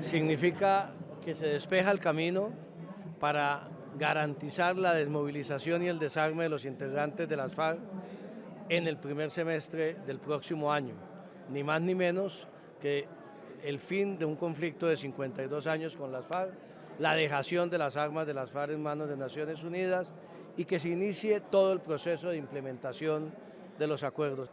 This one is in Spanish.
Significa que se despeja el camino para garantizar la desmovilización y el desarme de los integrantes de las FARC en el primer semestre del próximo año, ni más ni menos que el fin de un conflicto de 52 años con las FARC, la dejación de las armas de las FARC en manos de Naciones Unidas y que se inicie todo el proceso de implementación de los acuerdos.